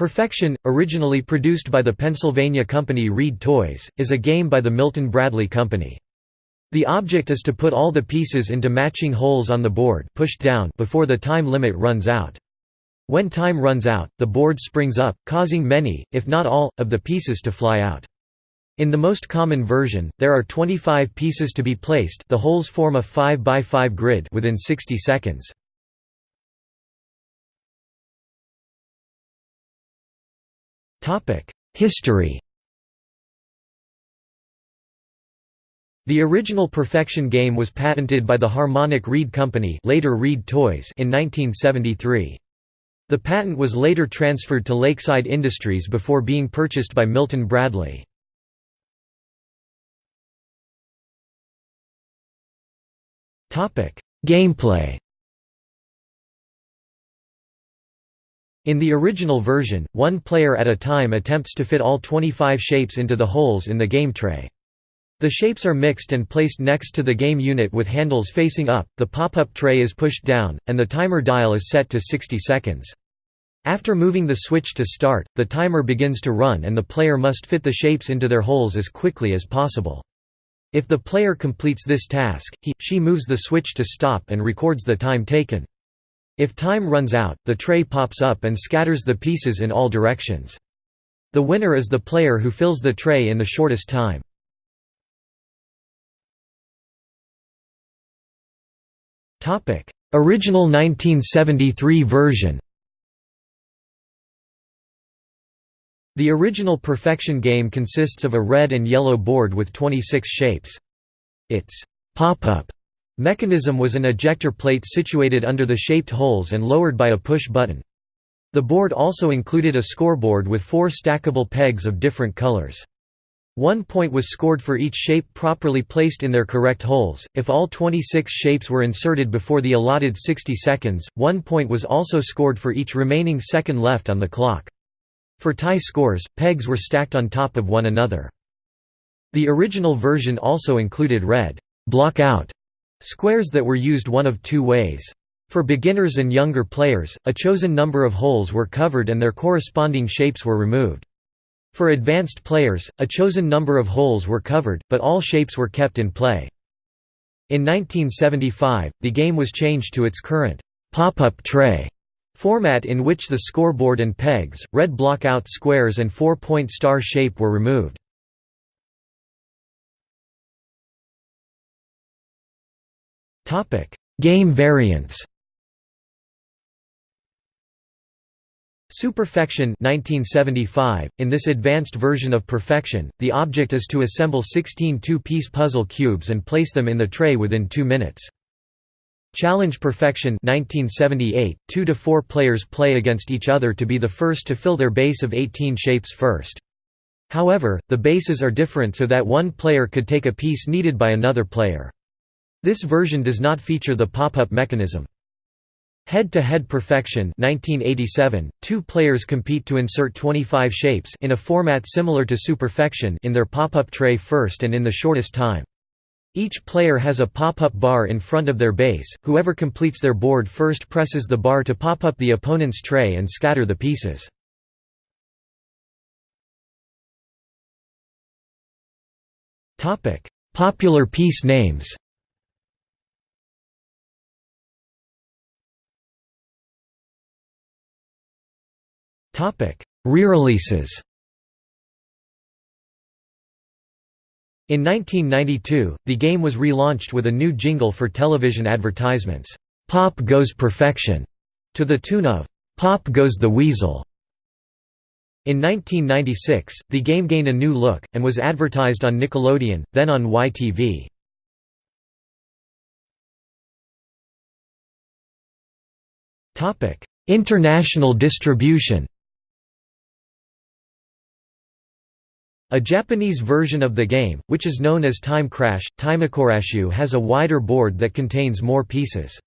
Perfection, originally produced by the Pennsylvania company Reed Toys, is a game by the Milton Bradley Company. The object is to put all the pieces into matching holes on the board pushed down before the time limit runs out. When time runs out, the board springs up, causing many, if not all, of the pieces to fly out. In the most common version, there are 25 pieces to be placed the holes form a 5 by 5 grid within 60 seconds. History The original Perfection game was patented by the Harmonic Reed Company later Reed Toys in 1973. The patent was later transferred to Lakeside Industries before being purchased by Milton Bradley. Gameplay In the original version, one player at a time attempts to fit all 25 shapes into the holes in the game tray. The shapes are mixed and placed next to the game unit with handles facing up, the pop-up tray is pushed down, and the timer dial is set to 60 seconds. After moving the switch to start, the timer begins to run and the player must fit the shapes into their holes as quickly as possible. If the player completes this task, he, she moves the switch to stop and records the time taken. If time runs out, the tray pops up and scatters the pieces in all directions. The winner is the player who fills the tray in the shortest time. Original 1973 version The original Perfection game consists of a red and yellow board with 26 shapes. Its pop-up Mechanism was an ejector plate situated under the shaped holes and lowered by a push button. The board also included a scoreboard with four stackable pegs of different colors. One point was scored for each shape properly placed in their correct holes. If all 26 shapes were inserted before the allotted 60 seconds, one point was also scored for each remaining second left on the clock. For tie scores, pegs were stacked on top of one another. The original version also included red block out Squares that were used one of two ways. For beginners and younger players, a chosen number of holes were covered and their corresponding shapes were removed. For advanced players, a chosen number of holes were covered, but all shapes were kept in play. In 1975, the game was changed to its current pop-up tray format in which the scoreboard and pegs, red block-out squares and four-point star shape were removed. Game variants Superfection 1975. In this advanced version of Perfection, the object is to assemble 16 two-piece puzzle cubes and place them in the tray within 2 minutes. Challenge Perfection 1978. 2 to 4 players play against each other to be the first to fill their base of 18 shapes first. However, the bases are different so that one player could take a piece needed by another player. This version does not feature the pop-up mechanism. Head-to-Head -head Perfection 1987, two players compete to insert 25 shapes in a format similar to Superfection in their pop-up tray first and in the shortest time. Each player has a pop-up bar in front of their base, whoever completes their board first presses the bar to pop up the opponent's tray and scatter the pieces. Popular piece names Re-releases In 1992, the game was relaunched with a new jingle for television advertisements, "'Pop Goes Perfection' to the tune of "'Pop Goes the Weasel'". In 1996, the game gained a new look, and was advertised on Nickelodeon, then on YTV. International distribution A Japanese version of the game, which is known as Time Crash, Timekorashu has a wider board that contains more pieces.